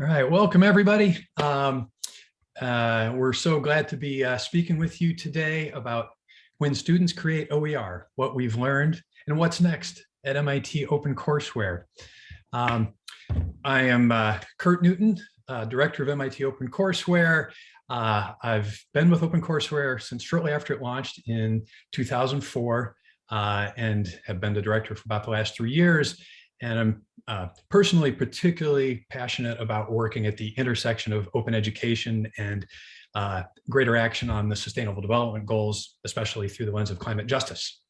All right, welcome everybody. Um, uh, we're so glad to be uh, speaking with you today about when students create OER, what we've learned and what's next at MIT OpenCourseware. Um, I am uh, Curt Newton, uh, Director of MIT OpenCourseware. Uh, I've been with OpenCourseware since shortly after it launched in 2004 uh, and have been the director for about the last three years. And I'm uh, personally particularly passionate about working at the intersection of open education and uh, greater action on the sustainable development goals, especially through the lens of climate justice.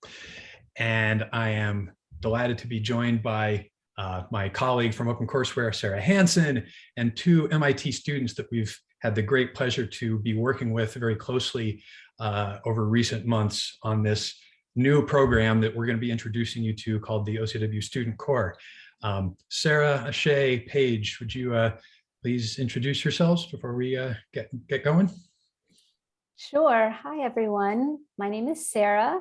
And I am delighted to be joined by uh, my colleague from OpenCourseware, Sarah Hansen, and two MIT students that we've had the great pleasure to be working with very closely uh, over recent months on this new program that we're going to be introducing you to called the OCW Student Core. Um, Sarah, Ashay, Paige, would you uh, please introduce yourselves before we uh, get, get going? Sure. Hi, everyone. My name is Sarah,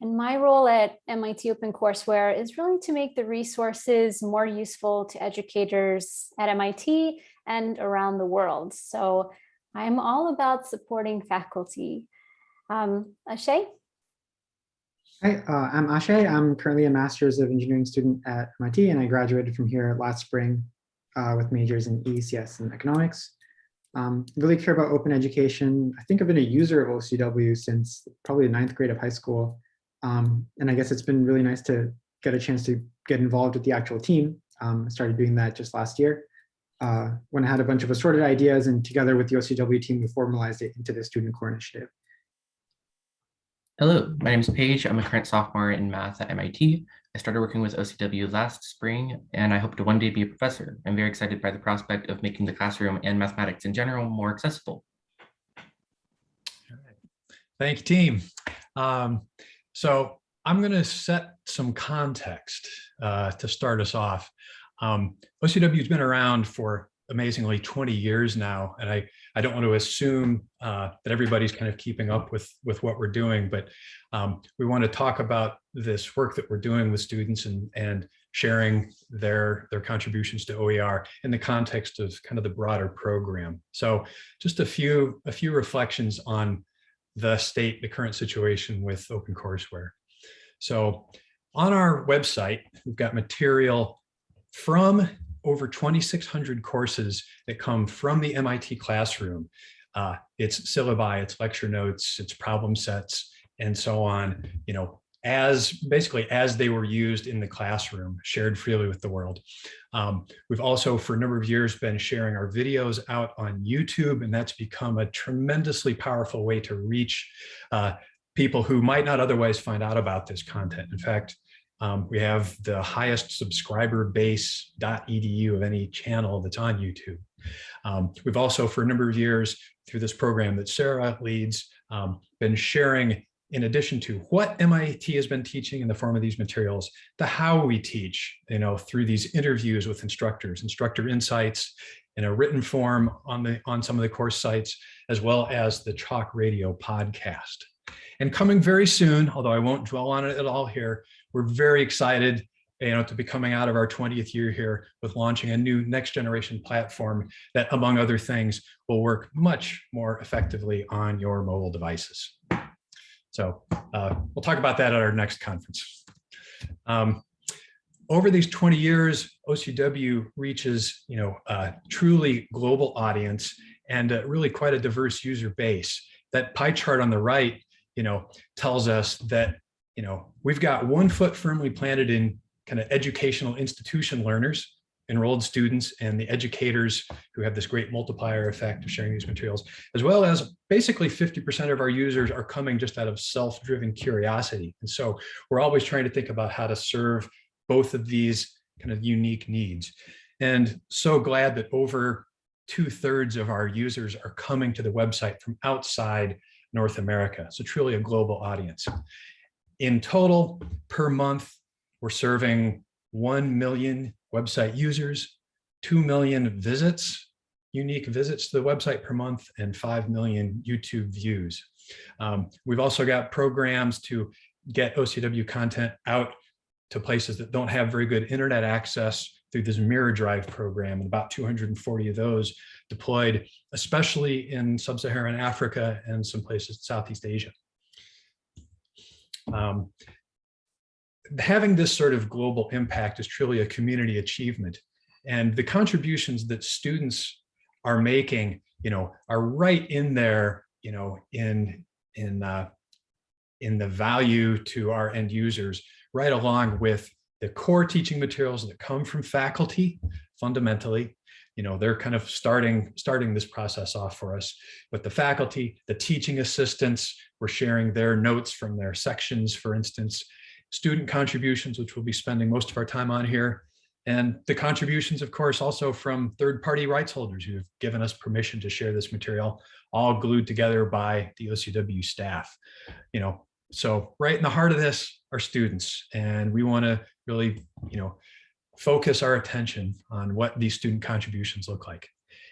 and my role at MIT OpenCourseware is really to make the resources more useful to educators at MIT and around the world. So I'm all about supporting faculty. Um, Ashay? Hi, uh, I'm Ashay. I'm currently a Master's of Engineering student at MIT, and I graduated from here last spring uh, with majors in EECS and economics. Um, really care about open education. I think I've been a user of OCW since probably the ninth grade of high school. Um, and I guess it's been really nice to get a chance to get involved with the actual team. Um, I started doing that just last year uh, when I had a bunch of assorted ideas and together with the OCW team, we formalized it into the Student Core Initiative. Hello, my name is Paige. I'm a current sophomore in math at MIT. I started working with OCW last spring, and I hope to one day be a professor. I'm very excited by the prospect of making the classroom and mathematics in general more accessible. Thank you, team. Um, so I'm going to set some context uh, to start us off. Um, OCW has been around for amazingly 20 years now, and I, I don't want to assume uh, that everybody's kind of keeping up with, with what we're doing, but um, we want to talk about this work that we're doing with students and, and sharing their, their contributions to OER in the context of kind of the broader program. So just a few, a few reflections on the state, the current situation with OpenCourseware. So on our website, we've got material from over 2,600 courses that come from the MIT classroom. Uh, it's syllabi, it's lecture notes, it's problem sets, and so on, you know, as basically as they were used in the classroom, shared freely with the world. Um, we've also for a number of years been sharing our videos out on YouTube, and that's become a tremendously powerful way to reach uh, people who might not otherwise find out about this content. In fact, um, we have the highest subscriber base .edu of any channel that's on YouTube. Um, we've also, for a number of years, through this program that Sarah leads, um, been sharing, in addition to what MIT has been teaching in the form of these materials, the how we teach, you know, through these interviews with instructors, instructor insights in a written form on the on some of the course sites, as well as the Chalk Radio podcast. And coming very soon, although I won't dwell on it at all here, we're very excited you know, to be coming out of our 20th year here with launching a new next generation platform that, among other things, will work much more effectively on your mobile devices. So uh, we'll talk about that at our next conference. Um, over these 20 years, OCW reaches, you know, a truly global audience and really quite a diverse user base. That pie chart on the right, you know, tells us that you know, we've got one foot firmly planted in kind of educational institution learners, enrolled students and the educators who have this great multiplier effect of sharing these materials, as well as basically 50% of our users are coming just out of self-driven curiosity. And so we're always trying to think about how to serve both of these kind of unique needs. And so glad that over two thirds of our users are coming to the website from outside North America. So truly a global audience. In total, per month, we're serving 1 million website users, 2 million visits, unique visits to the website per month, and 5 million YouTube views. Um, we've also got programs to get OCW content out to places that don't have very good internet access through this Mirror Drive program, and about 240 of those deployed, especially in sub-Saharan Africa and some places in Southeast Asia. Um, having this sort of global impact is truly a community achievement. And the contributions that students are making, you know, are right in there, you know, in, in, uh, in the value to our end users, right along with the core teaching materials that come from faculty, fundamentally, you know, they're kind of starting, starting this process off for us with the faculty, the teaching assistants, we're sharing their notes from their sections, for instance, student contributions, which we'll be spending most of our time on here, and the contributions, of course, also from third-party rights holders who have given us permission to share this material, all glued together by the OCW staff. You know, so right in the heart of this are students, and we want to really, you know, focus our attention on what these student contributions look like.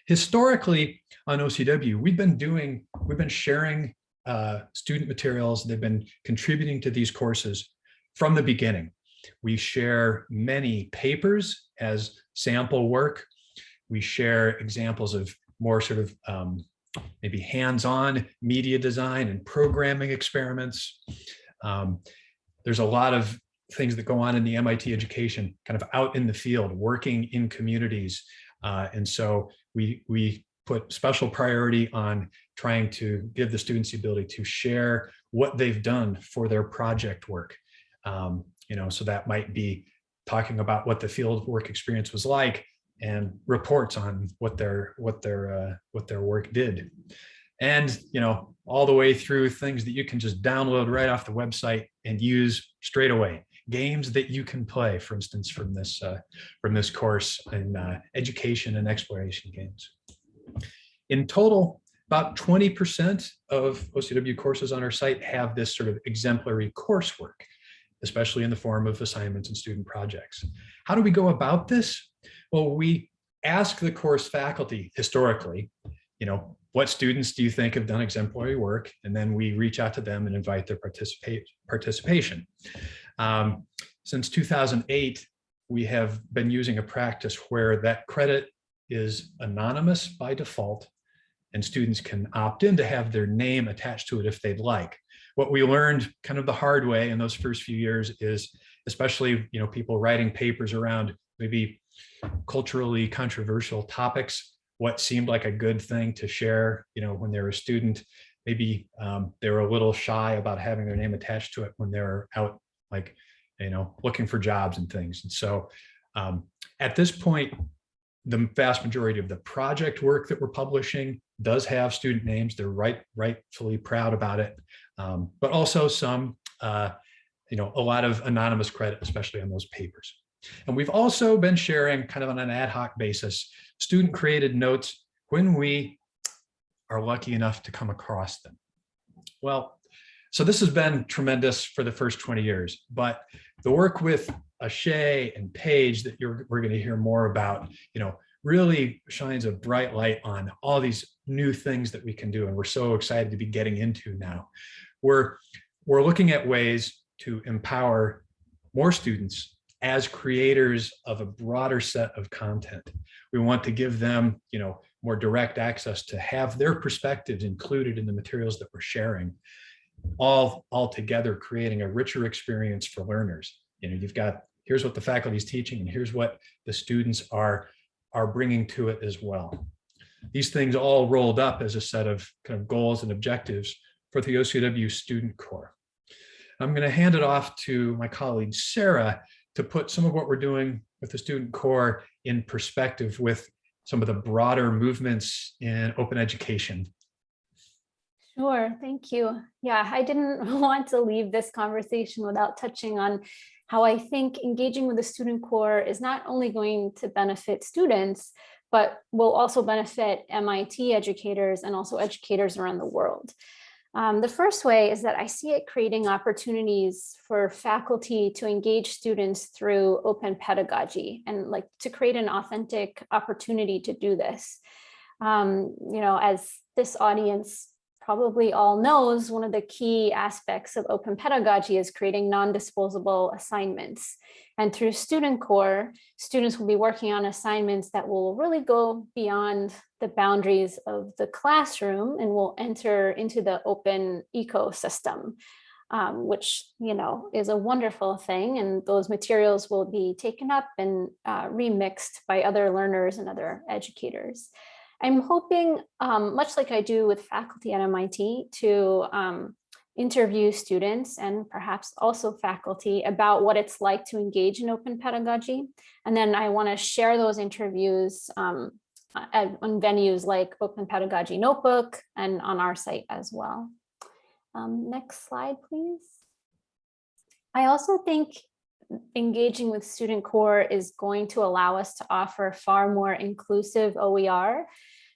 Historically, on OCW, we've been doing, we've been sharing uh, student materials. They've been contributing to these courses from the beginning. We share many papers as sample work. We share examples of more sort of um, maybe hands-on media design and programming experiments. Um, there's a lot of things that go on in the MIT education, kind of out in the field, working in communities. Uh, and so we, we put special priority on trying to give the students the ability to share what they've done for their project work. Um, you know, so that might be talking about what the field work experience was like and reports on what their what their uh, what their work did. And, you know, all the way through things that you can just download right off the website and use straight away. Games that you can play, for instance, from this uh, from this course in uh, education and exploration games. In total, about 20% of OCW courses on our site have this sort of exemplary coursework especially in the form of assignments and student projects. How do we go about this? Well, we ask the course faculty historically, you know, what students do you think have done exemplary work? And then we reach out to them and invite their participate, participation. Um, since 2008, we have been using a practice where that credit is anonymous by default and students can opt in to have their name attached to it if they'd like. What we learned kind of the hard way in those first few years is especially you know people writing papers around maybe culturally controversial topics what seemed like a good thing to share you know when they're a student. Maybe um, they're a little shy about having their name attached to it when they're out like you know looking for jobs and things and so um, at this point the vast majority of the project work that we're publishing does have student names. They're right, rightfully proud about it, um, but also some, uh, you know, a lot of anonymous credit, especially on those papers. And we've also been sharing kind of on an ad hoc basis, student created notes when we are lucky enough to come across them. Well, so this has been tremendous for the first 20 years, but the work with Ashay and Paige that you're, we're going to hear more about, you know, really shines a bright light on all these new things that we can do. And we're so excited to be getting into now. We're, we're looking at ways to empower more students as creators of a broader set of content. We want to give them, you know, more direct access to have their perspectives included in the materials that we're sharing, all, all together creating a richer experience for learners. You know, you've got, here's what the faculty is teaching and here's what the students are, are bringing to it as well. These things all rolled up as a set of kind of goals and objectives for the OCW student core. I'm going to hand it off to my colleague Sarah to put some of what we're doing with the student core in perspective with some of the broader movements in open education. Sure, thank you. Yeah, I didn't want to leave this conversation without touching on how I think engaging with the student core is not only going to benefit students, but will also benefit MIT educators and also educators around the world. Um, the first way is that I see it creating opportunities for faculty to engage students through open pedagogy and like to create an authentic opportunity to do this. Um, you know, as this audience probably all knows, one of the key aspects of open pedagogy is creating non-disposable assignments. And through Student Core, students will be working on assignments that will really go beyond the boundaries of the classroom and will enter into the open ecosystem, um, which, you know, is a wonderful thing. And those materials will be taken up and uh, remixed by other learners and other educators. I'm hoping, um, much like I do with faculty at MIT, to um, interview students and perhaps also faculty about what it's like to engage in open pedagogy. And then I want to share those interviews um, at, on venues like Open Pedagogy Notebook and on our site as well. Um, next slide, please. I also think engaging with Student Core is going to allow us to offer far more inclusive OER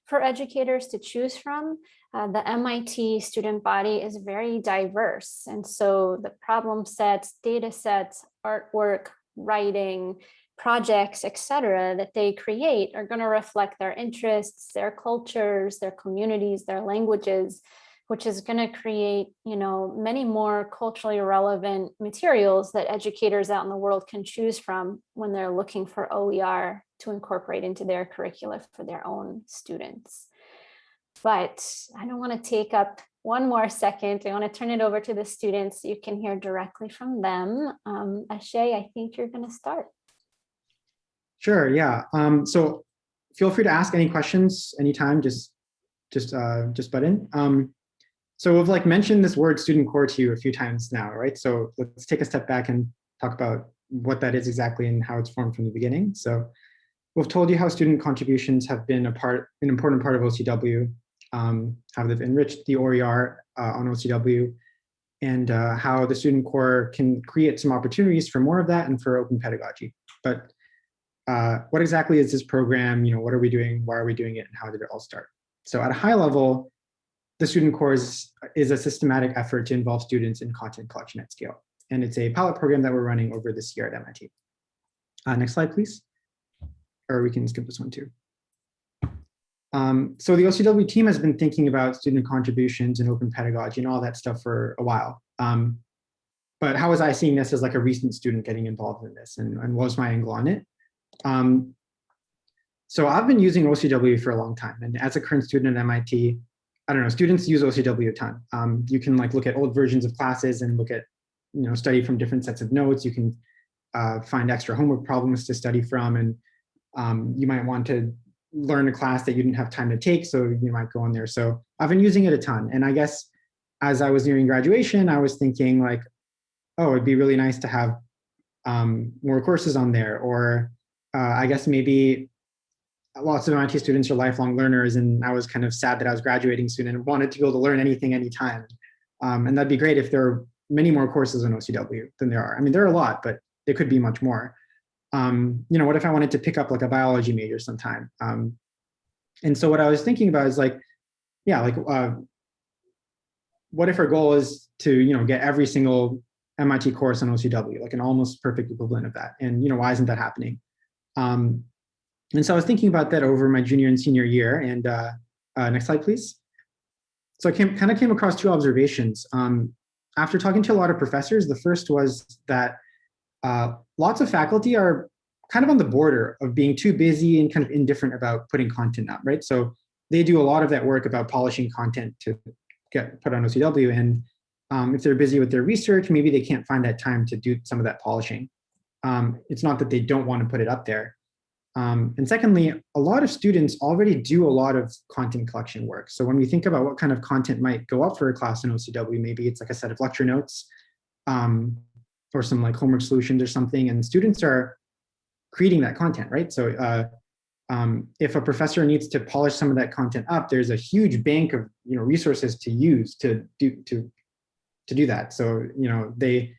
for educators to choose from. Uh, the MIT student body is very diverse. And so the problem sets, data sets, artwork, writing, projects, etc., that they create are going to reflect their interests, their cultures, their communities, their languages, which is going to create, you know, many more culturally relevant materials that educators out in the world can choose from when they're looking for OER to incorporate into their curricula for their own students. But I don't want to take up one more second. I want to turn it over to the students. You can hear directly from them. Um, Ashay, I think you're going to start. Sure, yeah. Um, so feel free to ask any questions anytime, just just uh, just butt in. Um, so we've like mentioned this word student core to you a few times now, right? So let's take a step back and talk about what that is exactly and how it's formed from the beginning. So we've told you how student contributions have been a part, an important part of OCW, um, how they've enriched the OER uh, on OCW, and uh, how the student core can create some opportunities for more of that and for open pedagogy. But uh, what exactly is this program? You know, what are we doing? Why are we doing it? And how did it all start? So at a high level, the student core is, is a systematic effort to involve students in content collection at scale. And it's a pilot program that we're running over this year at MIT. Uh, next slide, please. Or we can skip this one too. Um, so the OCW team has been thinking about student contributions and open pedagogy and all that stuff for a while. Um, but how was I seeing this as like a recent student getting involved in this and, and what was my angle on it? Um, so I've been using OCW for a long time. And as a current student at MIT, I don't know, students use OCW a ton. Um, you can like look at old versions of classes and look at, you know, study from different sets of notes. You can uh, find extra homework problems to study from. And um, you might want to learn a class that you didn't have time to take. So you might go in there. So I've been using it a ton. And I guess as I was nearing graduation, I was thinking like, oh, it'd be really nice to have um, more courses on there. Or uh, I guess maybe lots of MIT students are lifelong learners, and I was kind of sad that I was graduating soon and wanted to be able to learn anything, anytime. Um, and that'd be great if there are many more courses on OCW than there are. I mean, there are a lot, but there could be much more. Um, you know, what if I wanted to pick up like a biology major sometime? Um, and so what I was thinking about is like, yeah, like, uh, what if our goal is to, you know, get every single MIT course on OCW, like an almost perfect equivalent of that? And, you know, why isn't that happening? Um, and so I was thinking about that over my junior and senior year. And uh, uh, next slide, please. So I came, kind of came across two observations. Um, after talking to a lot of professors, the first was that uh, lots of faculty are kind of on the border of being too busy and kind of indifferent about putting content up, right? So they do a lot of that work about polishing content to get put on OCW. And um, if they're busy with their research, maybe they can't find that time to do some of that polishing. Um, it's not that they don't want to put it up there. Um, and secondly, a lot of students already do a lot of content collection work. So when we think about what kind of content might go up for a class in OCW, maybe it's like a set of lecture notes um, or some like homework solutions or something, and students are creating that content, right? So uh, um, if a professor needs to polish some of that content up, there's a huge bank of you know resources to use to do to to do that. So you know they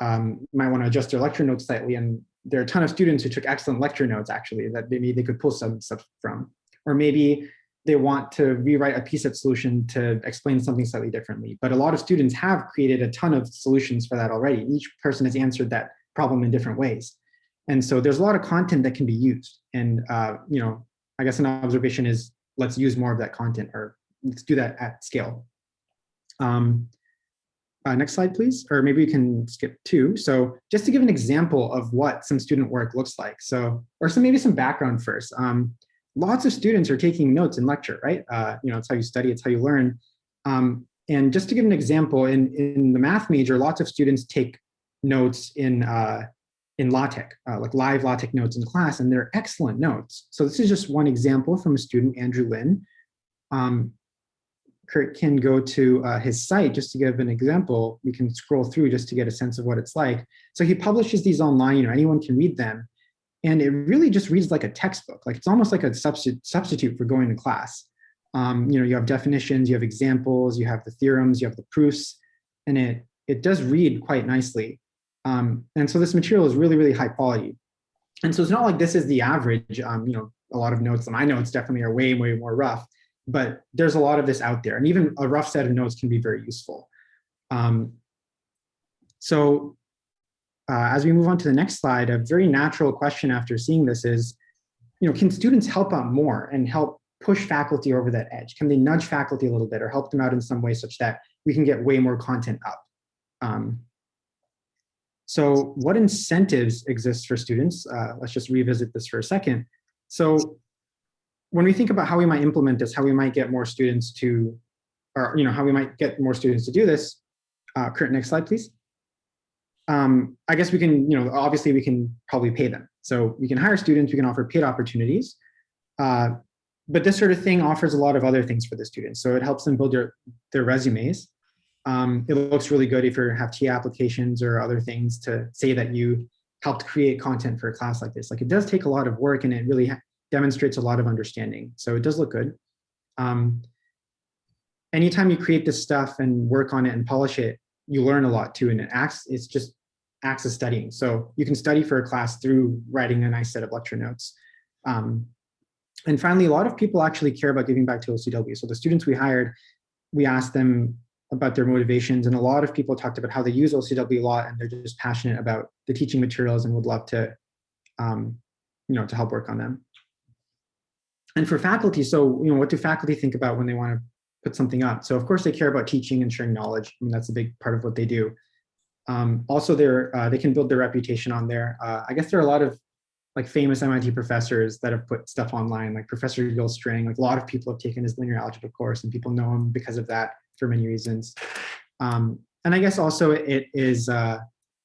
um, might want to adjust their lecture notes slightly and there are a ton of students who took excellent lecture notes actually that maybe they could pull some stuff from. Or maybe they want to rewrite a PSET solution to explain something slightly differently. But a lot of students have created a ton of solutions for that already. Each person has answered that problem in different ways. And so there's a lot of content that can be used. And, uh, you know, I guess an observation is let's use more of that content or let's do that at scale. Um, uh, next slide, please, or maybe we can skip two. So just to give an example of what some student work looks like. So, or some maybe some background first. Um, lots of students are taking notes in lecture, right? Uh, you know, it's how you study, it's how you learn. Um, and just to give an example, in, in the math major, lots of students take notes in, uh, in LaTeX, uh, like live LaTeX notes in class, and they're excellent notes. So this is just one example from a student, Andrew Lin. Um, Curt can go to uh, his site just to give an example. We can scroll through just to get a sense of what it's like. So he publishes these online, you know, anyone can read them. And it really just reads like a textbook. Like it's almost like a substitute, substitute for going to class. Um, you know, you have definitions, you have examples, you have the theorems, you have the proofs, and it, it does read quite nicely. Um, and so this material is really, really high quality. And so it's not like this is the average, um, you know, a lot of notes, that my notes definitely are way, way more rough but there's a lot of this out there and even a rough set of notes can be very useful. Um, so uh, as we move on to the next slide, a very natural question after seeing this is, you know, can students help out more and help push faculty over that edge? Can they nudge faculty a little bit or help them out in some way such that we can get way more content up? Um, so what incentives exist for students? Uh, let's just revisit this for a second. So when we think about how we might implement this, how we might get more students to, or you know, how we might get more students to do this, uh, Curt, next slide, please. Um, I guess we can, you know, obviously we can probably pay them. So we can hire students, we can offer paid opportunities, uh, but this sort of thing offers a lot of other things for the students. So it helps them build their, their resumes. Um, it looks really good if you have TA applications or other things to say that you helped create content for a class like this. Like it does take a lot of work and it really demonstrates a lot of understanding. So it does look good. Um, anytime you create this stuff and work on it and polish it, you learn a lot too. And it acts, it's just acts as studying. So you can study for a class through writing a nice set of lecture notes. Um, and finally, a lot of people actually care about giving back to OCW. So the students we hired, we asked them about their motivations and a lot of people talked about how they use OCW a lot and they're just passionate about the teaching materials and would love to, um, you know, to help work on them. And for faculty, so, you know, what do faculty think about when they want to put something up? So of course they care about teaching and sharing knowledge. I mean, that's a big part of what they do. Um, also, they're, uh, they can build their reputation on there. Uh, I guess there are a lot of like famous MIT professors that have put stuff online, like Professor Gil Strang, like a lot of people have taken his linear algebra course and people know him because of that for many reasons. Um, and I guess also it is, uh,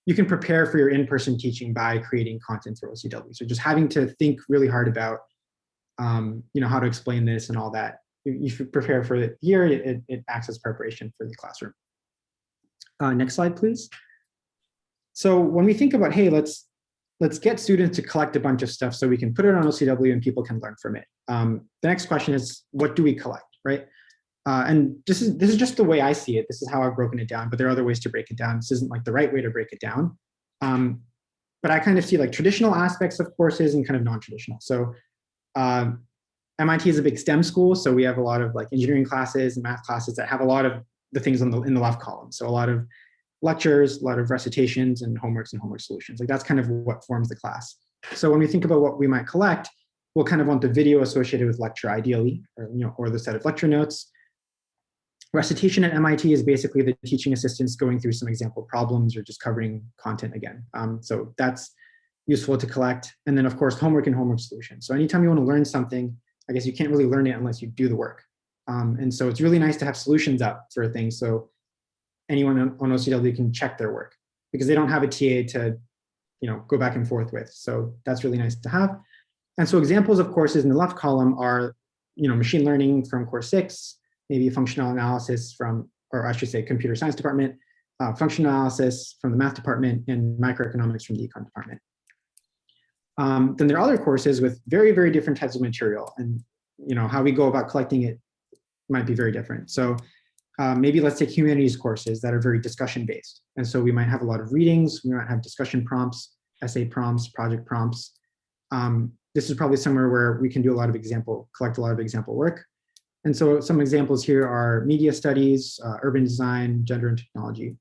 you can prepare for your in-person teaching by creating content for OCW. So just having to think really hard about um, you know, how to explain this and all that. You, you prepare for it here. It, it acts as preparation for the classroom. Uh, next slide, please. So when we think about, hey, let's let's get students to collect a bunch of stuff so we can put it on OCW and people can learn from it. Um, the next question is, what do we collect, right? Uh, and this is this is just the way I see it. This is how I've broken it down, but there are other ways to break it down. This isn't like the right way to break it down. Um, but I kind of see like traditional aspects of courses and kind of non-traditional. So um, MIT is a big STEM school, so we have a lot of like engineering classes and math classes that have a lot of the things on the in the left column. So a lot of lectures, a lot of recitations and homeworks and homework solutions. Like that's kind of what forms the class. So when we think about what we might collect, we'll kind of want the video associated with lecture ideally, or you know, or the set of lecture notes. Recitation at MIT is basically the teaching assistants going through some example problems or just covering content again. Um, so that's useful to collect. And then of course, homework and homework solutions. So anytime you want to learn something, I guess you can't really learn it unless you do the work. Um, and so it's really nice to have solutions up for things. So anyone on, OCW can check their work because they don't have a TA to, you know, go back and forth with. So that's really nice to have. And so examples of courses in the left column are, you know, machine learning from course six, maybe functional analysis from, or I should say computer science department, uh, functional analysis from the math department and microeconomics from the econ department. Um, then there are other courses with very, very different types of material and you know how we go about collecting it might be very different. So uh, maybe let's take humanities courses that are very discussion based. And so we might have a lot of readings, we might have discussion prompts, essay prompts, project prompts. Um, this is probably somewhere where we can do a lot of example, collect a lot of example work. And so some examples here are media studies, uh, urban design, gender and technology.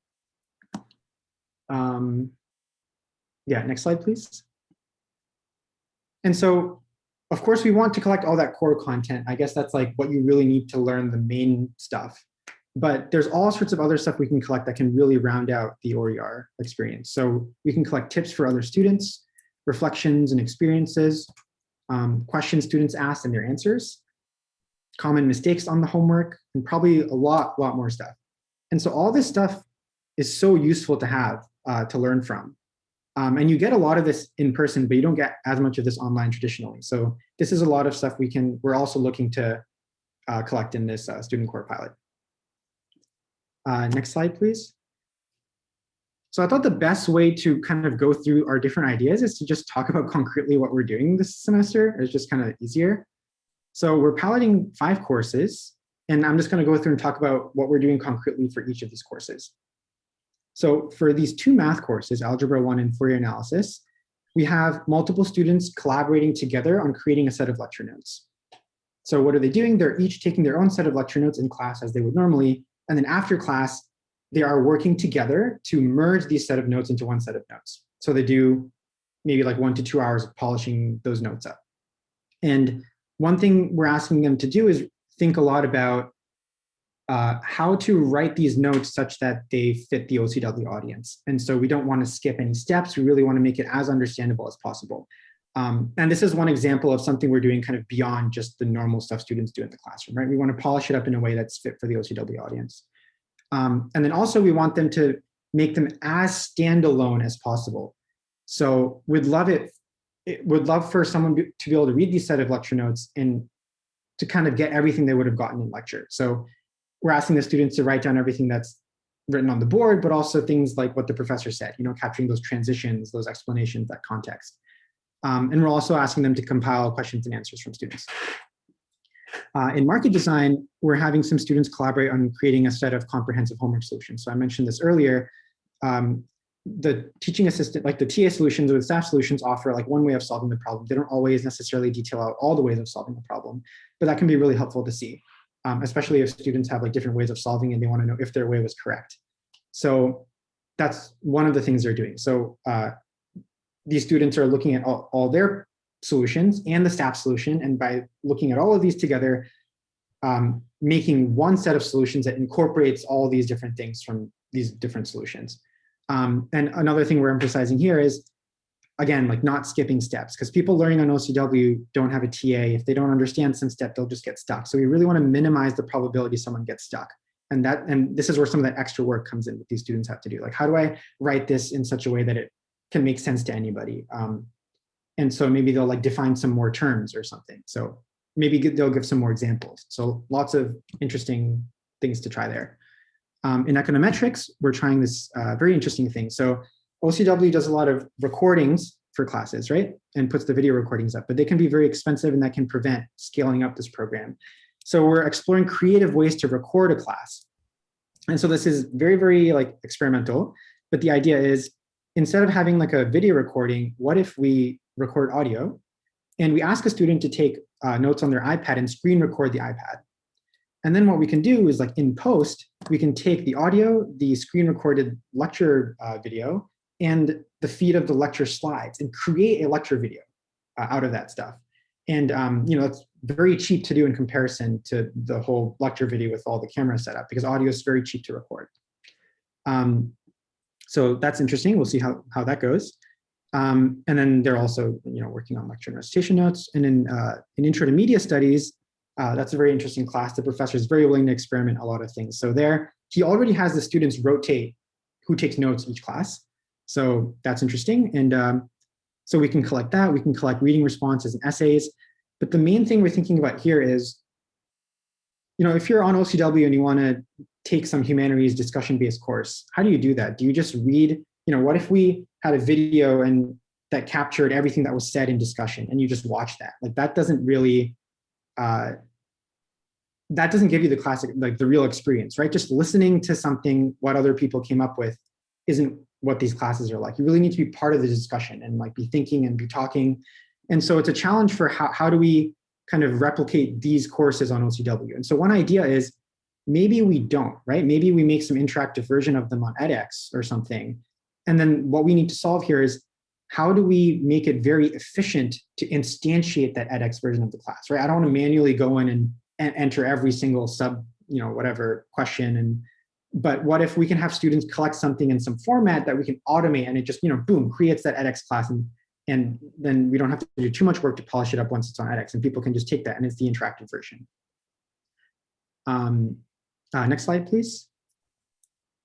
Um, yeah, next slide, please. And so, of course, we want to collect all that core content. I guess that's like what you really need to learn the main stuff. But there's all sorts of other stuff we can collect that can really round out the OER experience. So we can collect tips for other students, reflections and experiences, um, questions students asked and their answers, common mistakes on the homework, and probably a lot, lot more stuff. And so all this stuff is so useful to have uh, to learn from. Um, and you get a lot of this in person, but you don't get as much of this online traditionally. So this is a lot of stuff we can, we're also looking to uh, collect in this uh, student core pilot. Uh, next slide, please. So I thought the best way to kind of go through our different ideas is to just talk about concretely what we're doing this semester. It's just kind of easier. So we're piloting five courses, and I'm just going to go through and talk about what we're doing concretely for each of these courses. So for these two math courses, Algebra 1 and Fourier Analysis, we have multiple students collaborating together on creating a set of lecture notes. So what are they doing? They're each taking their own set of lecture notes in class as they would normally, and then after class, they are working together to merge these set of notes into one set of notes. So they do maybe like one to two hours of polishing those notes up. And one thing we're asking them to do is think a lot about uh, how to write these notes such that they fit the OCW audience. And so we don't want to skip any steps. We really want to make it as understandable as possible. Um, and this is one example of something we're doing kind of beyond just the normal stuff students do in the classroom, right? We want to polish it up in a way that's fit for the OCW audience. Um, and then also we want them to make them as standalone as possible. So we'd love it, it would love for someone to be able to read these set of lecture notes and to kind of get everything they would have gotten in lecture. So we're asking the students to write down everything that's written on the board, but also things like what the professor said, you know, capturing those transitions, those explanations, that context. Um, and we're also asking them to compile questions and answers from students. Uh, in market design, we're having some students collaborate on creating a set of comprehensive homework solutions. So I mentioned this earlier. Um, the teaching assistant, like the TA solutions or the staff solutions offer like one way of solving the problem. They don't always necessarily detail out all the ways of solving the problem, but that can be really helpful to see, um, especially if students have like different ways of solving and they want to know if their way was correct. So that's one of the things they're doing. So uh, these students are looking at all, all their solutions and the staff solution. And by looking at all of these together, um, making one set of solutions that incorporates all these different things from these different solutions. Um, and another thing we're emphasizing here is, again, like not skipping steps, because people learning on OCW don't have a TA. If they don't understand some step, they'll just get stuck. So we really want to minimize the probability someone gets stuck. And that, and this is where some of that extra work comes in that these students have to do. Like, how do I write this in such a way that it can make sense to anybody? Um, and so maybe they'll like define some more terms or something. So maybe they'll give some more examples. So lots of interesting things to try there. Um, in econometrics, we're trying this uh, very interesting thing. So OCW does a lot of recordings for classes, right? And puts the video recordings up, but they can be very expensive and that can prevent scaling up this program. So we're exploring creative ways to record a class. And so this is very, very like experimental, but the idea is instead of having like a video recording, what if we record audio and we ask a student to take uh, notes on their iPad and screen record the iPad. And then what we can do is like in post, we can take the audio, the screen recorded lecture uh, video, and the feed of the lecture slides and create a lecture video uh, out of that stuff. And um, you know, it's very cheap to do in comparison to the whole lecture video with all the camera setup because audio is very cheap to record. Um, so that's interesting. We'll see how, how that goes. Um, and then they're also you know, working on lecture and recitation notes. And in, uh, in intro to media studies, uh, that's a very interesting class. The professor is very willing to experiment a lot of things. So there, he already has the students rotate who takes notes each class. So that's interesting. And um, so we can collect that. We can collect reading responses and essays. But the main thing we're thinking about here is, you know, if you're on OCW and you want to take some humanities discussion-based course, how do you do that? Do you just read, you know, what if we had a video and that captured everything that was said in discussion and you just watch that? Like that doesn't really, uh, that doesn't give you the classic, like the real experience, right? Just listening to something, what other people came up with isn't what these classes are like. You really need to be part of the discussion and like be thinking and be talking. And so it's a challenge for how, how do we kind of replicate these courses on OCW? And so one idea is maybe we don't, right? Maybe we make some interactive version of them on edX or something. And then what we need to solve here is how do we make it very efficient to instantiate that edX version of the class, right? I don't want to manually go in and, enter every single sub you know, whatever question and, but what if we can have students collect something in some format that we can automate and it just, you know, boom, creates that edX class and, and then we don't have to do too much work to polish it up once it's on edX and people can just take that and it's the interactive version. Um, uh, next slide, please.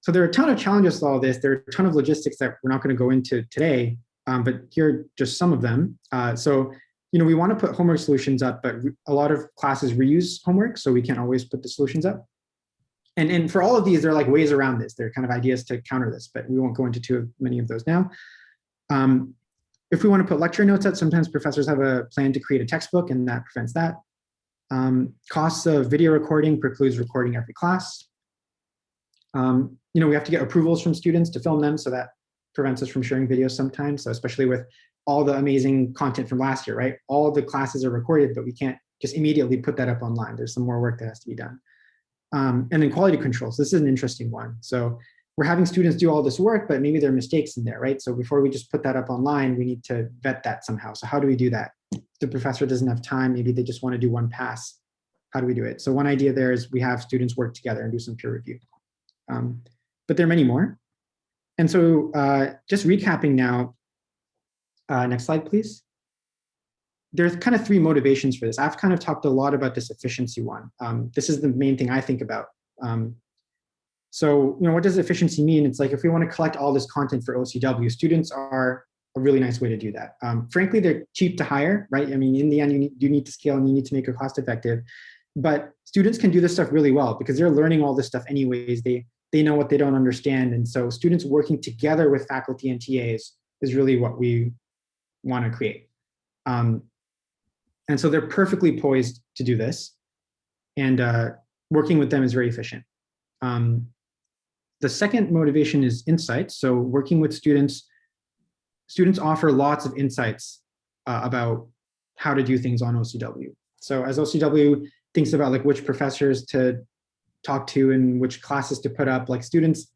So there are a ton of challenges to all this. There are a ton of logistics that we're not going to go into today, um, but here are just some of them. Uh, so, you know, we want to put homework solutions up, but a lot of classes reuse homework, so we can't always put the solutions up. And, and for all of these, there are like ways around this. There are kind of ideas to counter this, but we won't go into too many of those now. Um, if we want to put lecture notes up, sometimes professors have a plan to create a textbook and that prevents that. Um, costs of video recording precludes recording every class. Um, you know, we have to get approvals from students to film them, so that prevents us from sharing videos sometimes. So especially with all the amazing content from last year, right? All the classes are recorded, but we can't just immediately put that up online. There's some more work that has to be done. Um, and then quality controls. This is an interesting one. So we're having students do all this work, but maybe there are mistakes in there, right? So before we just put that up online, we need to vet that somehow. So how do we do that? The professor doesn't have time. Maybe they just want to do one pass. How do we do it? So one idea there is we have students work together and do some peer review. Um, but there are many more. And so uh, just recapping now, uh, next slide, please. There's kind of three motivations for this. I've kind of talked a lot about this efficiency one. Um, this is the main thing I think about. Um, so, you know, what does efficiency mean? It's like if we want to collect all this content for OCW, students are a really nice way to do that. Um, frankly, they're cheap to hire, right? I mean, in the end, you need, need to scale and you need to make it cost effective. But students can do this stuff really well because they're learning all this stuff anyways. They they know what they don't understand. And so students working together with faculty and TAs is really what we want to create. Um, and so they're perfectly poised to do this. And uh, working with them is very efficient. Um, the second motivation is insights. So working with students, students offer lots of insights uh, about how to do things on OCW. So as OCW thinks about like which professors to talk to and which classes to put up, like students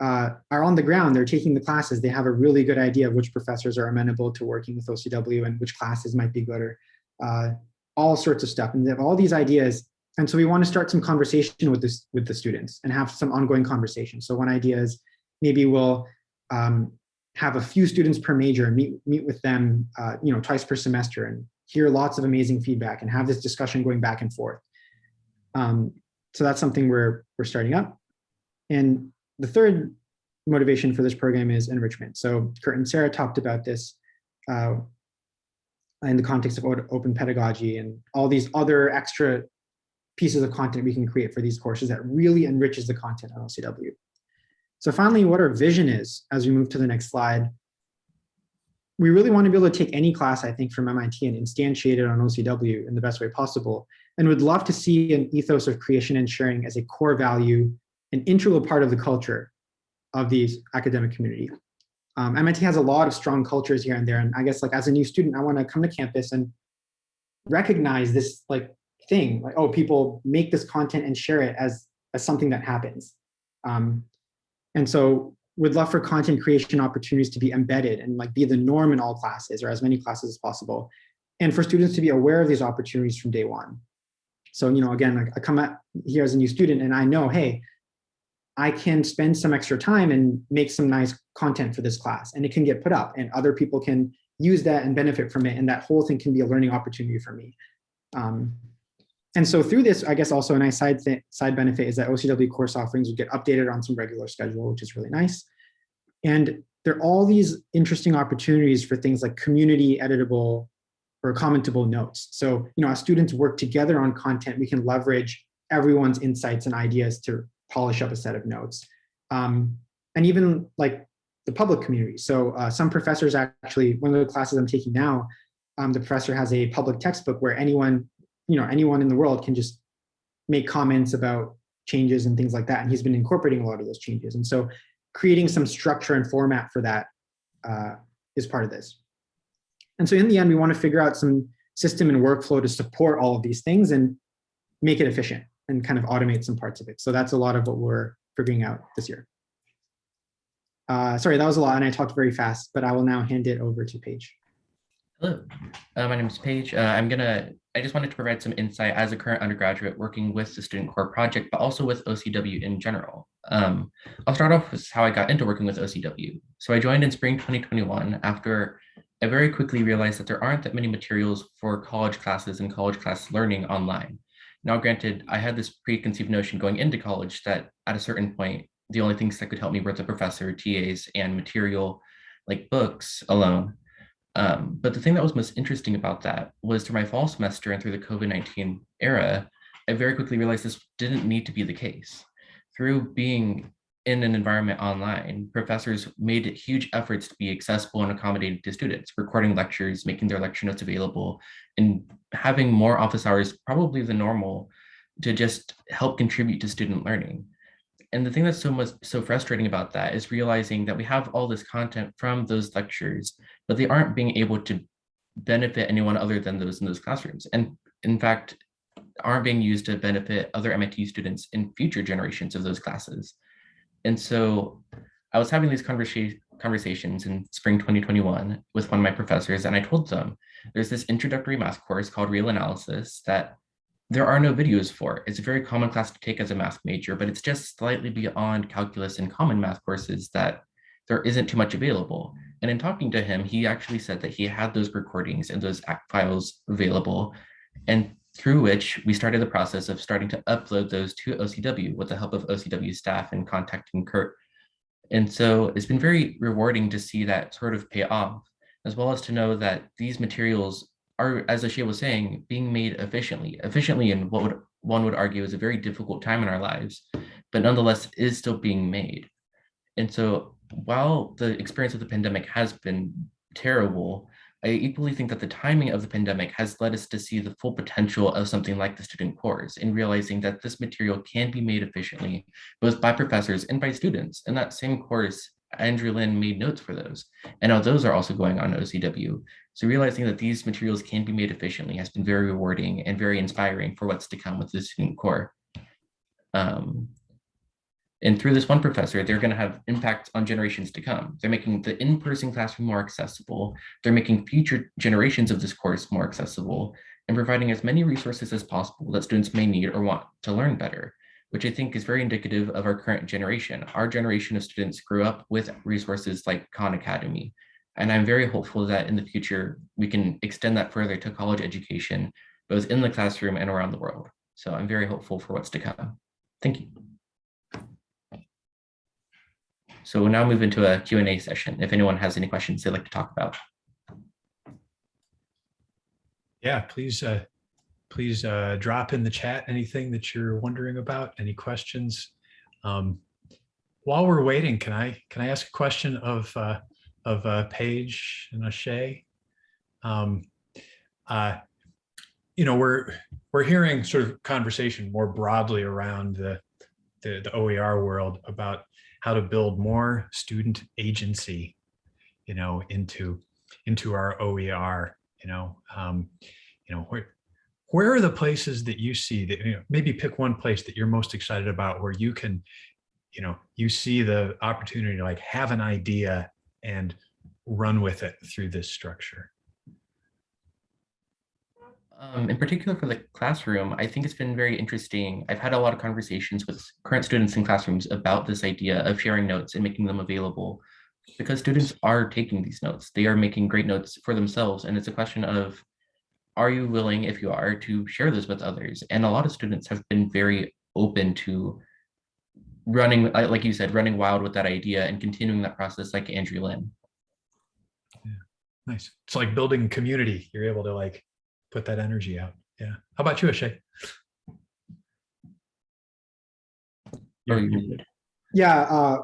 uh, are on the ground, they're taking the classes, they have a really good idea of which professors are amenable to working with OCW and which classes might be good or uh, all sorts of stuff. And they have all these ideas. And so we want to start some conversation with this with the students and have some ongoing conversation. So one idea is maybe we'll um, have a few students per major and meet, meet with them uh, you know, twice per semester and hear lots of amazing feedback and have this discussion going back and forth. Um, so that's something we're, we're starting up. And the third motivation for this program is enrichment. So Curt and Sarah talked about this uh, in the context of open pedagogy and all these other extra pieces of content we can create for these courses that really enriches the content on OCW. So finally, what our vision is as we move to the next slide, we really want to be able to take any class, I think, from MIT and instantiate it on OCW in the best way possible. And would love to see an ethos of creation and sharing as a core value, an integral part of the culture of the academic community. Um, MIT has a lot of strong cultures here and there. And I guess like as a new student, I want to come to campus and recognize this like thing, like, oh, people make this content and share it as, as something that happens. Um, and so we'd love for content creation opportunities to be embedded and like be the norm in all classes or as many classes as possible. And for students to be aware of these opportunities from day one. So, you know, again, I come here as a new student and I know, hey, I can spend some extra time and make some nice content for this class and it can get put up and other people can use that and benefit from it. And that whole thing can be a learning opportunity for me. Um, and so through this, I guess also a nice side, side benefit is that OCW course offerings would get updated on some regular schedule, which is really nice. And there are all these interesting opportunities for things like community editable or commentable notes. So, you know, as students work together on content, we can leverage everyone's insights and ideas to polish up a set of notes. Um, and even like the public community. So uh, some professors actually, one of the classes I'm taking now, um, the professor has a public textbook where anyone you know, anyone in the world can just make comments about changes and things like that. And he's been incorporating a lot of those changes. And so creating some structure and format for that uh, is part of this. And so in the end, we want to figure out some system and workflow to support all of these things and make it efficient and kind of automate some parts of it. So that's a lot of what we're figuring out this year. Uh, sorry, that was a lot and I talked very fast, but I will now hand it over to Paige. Hello, uh, my name is Paige. Uh, I'm gonna I just wanted to provide some insight as a current undergraduate working with the Student Core project, but also with OCW in general. Um, I'll start off with how I got into working with OCW. So I joined in spring 2021 after I very quickly realized that there aren't that many materials for college classes and college class learning online. Now, granted, I had this preconceived notion going into college that at a certain point, the only things that could help me were the professor, TAs, and material like books alone. Um, but the thing that was most interesting about that was through my fall semester and through the COVID-19 era, I very quickly realized this didn't need to be the case. Through being in an environment online, professors made huge efforts to be accessible and accommodating to students, recording lectures, making their lecture notes available, and having more office hours probably than normal to just help contribute to student learning. And the thing that's so much so frustrating about that is realizing that we have all this content from those lectures, but they aren't being able to benefit anyone other than those in those classrooms. And in fact, aren't being used to benefit other MIT students in future generations of those classes. And so I was having these conversa conversations in spring 2021 with one of my professors, and I told them there's this introductory math course called Real Analysis that there are no videos for. It's a very common class to take as a math major, but it's just slightly beyond calculus and common math courses that there isn't too much available. And in talking to him, he actually said that he had those recordings and those files available, and through which we started the process of starting to upload those to OCW with the help of OCW staff and contacting Curt. And so it's been very rewarding to see that sort of pay off, as well as to know that these materials are, as Ashay was saying, being made efficiently, efficiently in what would one would argue is a very difficult time in our lives, but nonetheless is still being made. And so while the experience of the pandemic has been terrible, I equally think that the timing of the pandemic has led us to see the full potential of something like the student course in realizing that this material can be made efficiently, both by professors and by students. In that same course, Andrew Lin made notes for those. And now those are also going on OCW. So realizing that these materials can be made efficiently has been very rewarding and very inspiring for what's to come with the student core. Um, and through this one professor, they're going to have impact on generations to come. They're making the in-person classroom more accessible. They're making future generations of this course more accessible and providing as many resources as possible that students may need or want to learn better, which I think is very indicative of our current generation. Our generation of students grew up with resources like Khan Academy. And I'm very hopeful that in the future, we can extend that further to college education, both in the classroom and around the world. So I'm very hopeful for what's to come. Thank you. So we'll now move into a Q&A session. If anyone has any questions they'd like to talk about. Yeah, please, uh, please uh, drop in the chat anything that you're wondering about, any questions. Um, while we're waiting, can I can I ask a question of uh, of uh, Paige and Ashay? Um, uh, you know, we're we're hearing sort of conversation more broadly around the the, the OER world about how to build more student agency, you know, into into our OER, you know, um, you know, where where are the places that you see that you know, maybe pick one place that you're most excited about where you can, you know, you see the opportunity to like have an idea and run with it through this structure. Um, in particular for the classroom, I think it's been very interesting. I've had a lot of conversations with current students in classrooms about this idea of sharing notes and making them available because students are taking these notes. They are making great notes for themselves. And it's a question of, are you willing, if you are, to share this with others? And a lot of students have been very open to running, like you said, running wild with that idea and continuing that process like Andrew Lin. Yeah, nice. It's like building community. You're able to like put that energy out. Yeah. How about you, Ashay? You're. Yeah, uh,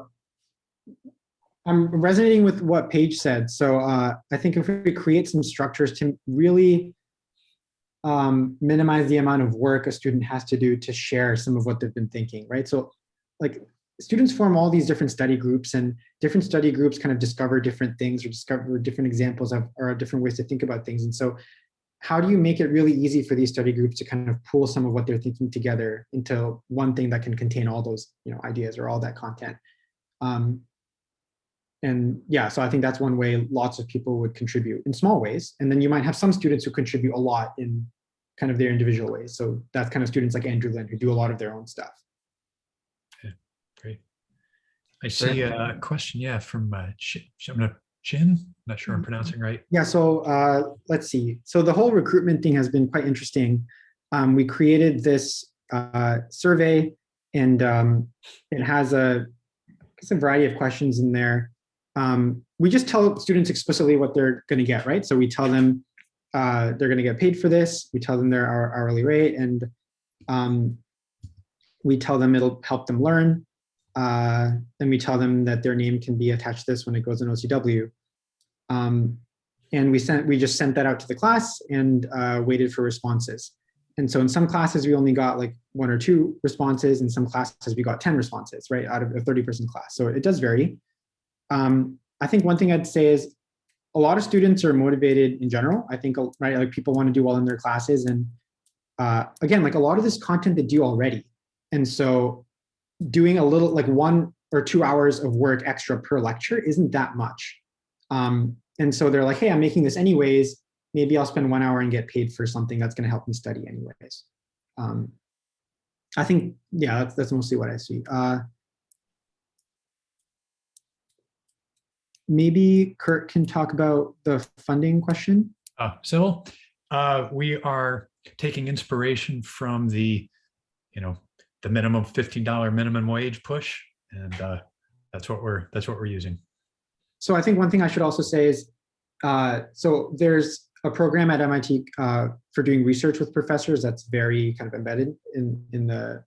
I'm resonating with what Paige said. So uh, I think if we create some structures to really um, minimize the amount of work a student has to do to share some of what they've been thinking, right? So like students form all these different study groups and different study groups kind of discover different things or discover different examples of or different ways to think about things. And so how do you make it really easy for these study groups to kind of pull some of what they're thinking together into one thing that can contain all those you know ideas or all that content um, and yeah so i think that's one way lots of people would contribute in small ways and then you might have some students who contribute a lot in kind of their individual ways. So that's kind of students like Andrew Lin who do a lot of their own stuff. Great. I see a question, yeah, from uh, Chi- I'm gonna- Chin, not sure I'm Mhm. pronouncing right. Yeah, so uh, let's see. So the whole recruitment thing has been quite interesting. Um, we created this uh, survey and um, it has a, a variety of questions in there. Um, we just tell students explicitly what they're going to get, right? So we tell them uh, they're going to get paid for this. We tell them their hourly rate and um, we tell them it'll help them learn. Uh, and we tell them that their name can be attached to this when it goes in OCW. Um, and we sent, we just sent that out to the class and uh, waited for responses. And so in some classes, we only got like one or two responses. In some classes, we got 10 responses, right, out of a 30 person class. So it does vary. Um, I think one thing I'd say is a lot of students are motivated in general. I think, right, like people want to do well in their classes. And uh, again, like a lot of this content they do already. And so doing a little, like one or two hours of work extra per lecture isn't that much. Um, and so they're like, hey, I'm making this anyways. Maybe I'll spend one hour and get paid for something that's going to help me study anyways. Um, I think, yeah, that's, that's mostly what I see. Uh, maybe Curt can talk about the funding question. Uh, Sybil, uh, we are taking inspiration from the, you know, the minimum $15 minimum wage push. And uh, that's what we're, that's what we're using. So I think one thing I should also say is, uh, so there's a program at MIT uh, for doing research with professors that's very kind of embedded in, in the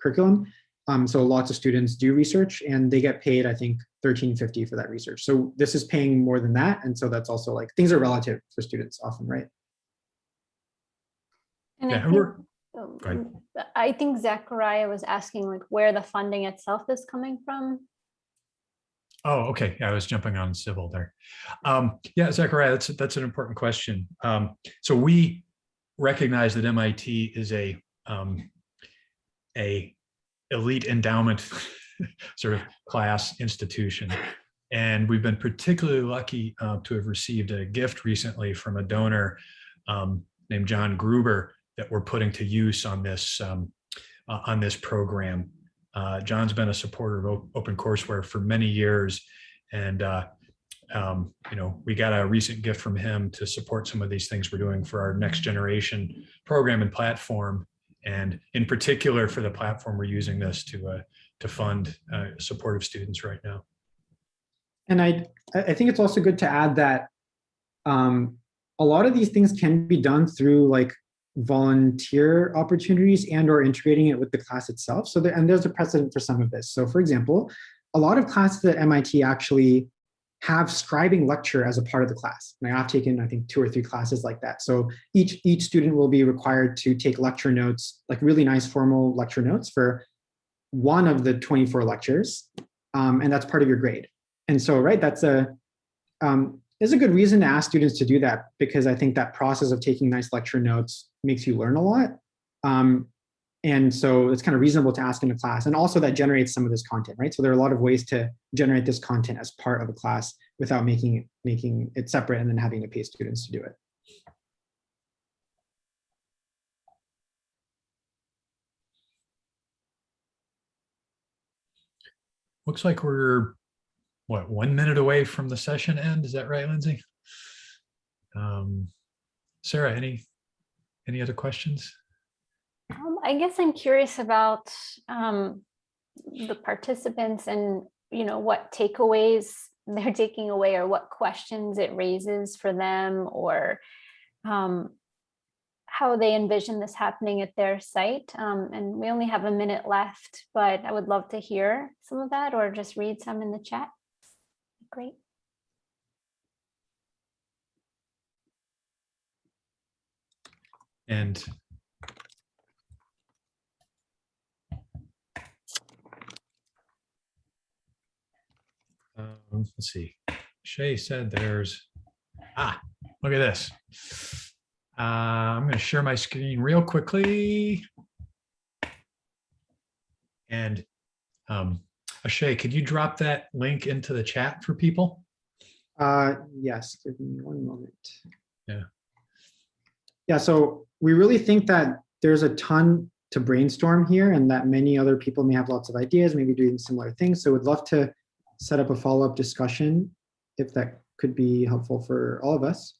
curriculum. Um, so lots of students do research and they get paid, I think, 1350 for that research. So this is paying more than that. And so that's also like, things are relative for students often, right? And I Yeah, think, we're- um. I think Zachariah was asking like where the funding itself is coming from. Oh, okay. Yeah, I was jumping on Sybil there. Um, yeah, Zachariah, that's, that's an important question. Um, so we recognize that MIT is a, um, a elite endowment sort of class institution. And we've been particularly lucky uh, to have received a gift recently from a donor um, named John Gruber that we're putting to use on this um, uh, on this program. Uh, John's been a supporter of op- OpenCourseWare for many years, and uh, um, you know we got a recent gift from him to support some of these things we're doing for our next generation program and platform, and in particular for the platform we're using this to uh, to fund uh, supportive students right now. And I, I I think it's also good to add that um, a lot of these things can be done through like volunteer opportunities and or integrating it with the class itself. So there, and there's a precedent for some of this. So for example, a lot of classes at MIT actually have scribing lecture as a part of the class. And I've taken, I think, two or three classes like that. So each, each student will be required to take lecture notes, like really nice formal lecture notes for one of the 24 lectures. Um, and that's part of your grade. And so, right, that's a, um, is a good reason to ask students to do that because I think that process of taking nice lecture notes makes you learn a lot. Um, and so it's kind of reasonable to ask in a class. And also that generates some of this content, right? So there are a lot of ways to generate this content as part of a class without making it, making it separate and then having to pay students to do it. Looks like we're, what, one minute away from the session end? Is that right, Lindsay? Um, Sarah, any, any other questions? Um, I guess I'm curious about um, the participants and, you know, what takeaways they're taking away or what questions it raises for them or um, how they envision this happening at their site. Um, and we only have a minute left, but I would love to hear some of that or just read some in the chat. Great. And um, let's see. Shay said there's, ah, look at this. Uh, I'm going to share my screen real quickly. And um, Shay, could you drop that link into the chat for people? Uh, yes, give me one moment. Yeah. Yeah, so we really think that there's a ton to brainstorm here and that many other people may have lots of ideas, maybe doing similar things. So we'd love to set up a follow-up discussion if that could be helpful for all of us.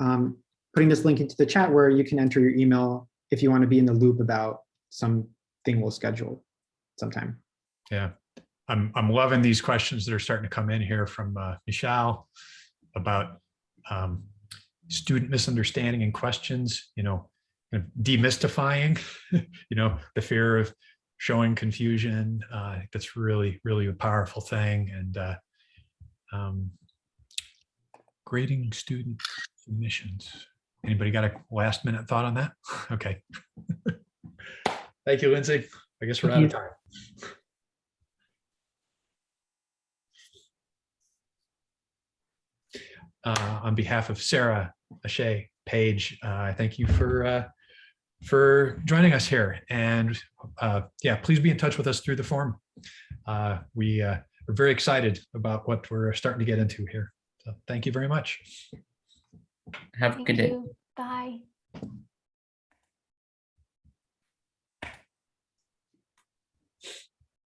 Um, putting this link into the chat where you can enter your email if you want to be in the loop about something we'll schedule sometime. Yeah, I'm, I'm loving these questions that are starting to come in here from uh, Michelle about um, student misunderstanding and questions, you know, kind of demystifying, you know, the fear of showing confusion. Uh, I think that's really, really a powerful thing. And uh, um, grading student submissions. Anybody got a last minute thought on that? Okay. Thank you, Lindsay. I guess we're out of time. Uh, on behalf of Sarah, Ashay, Paige, uh, I thank you for uh, for joining us here. And uh, yeah, please be in touch with us through the forum. Uh, we uh, are very excited about what we're starting to get into here. So thank you very much. Have a Thank good day. you. Bye.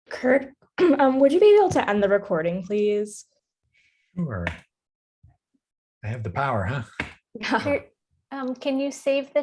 Curt, um, would you be able to end the recording, please? Sure. I have the power, huh? Um, can you save the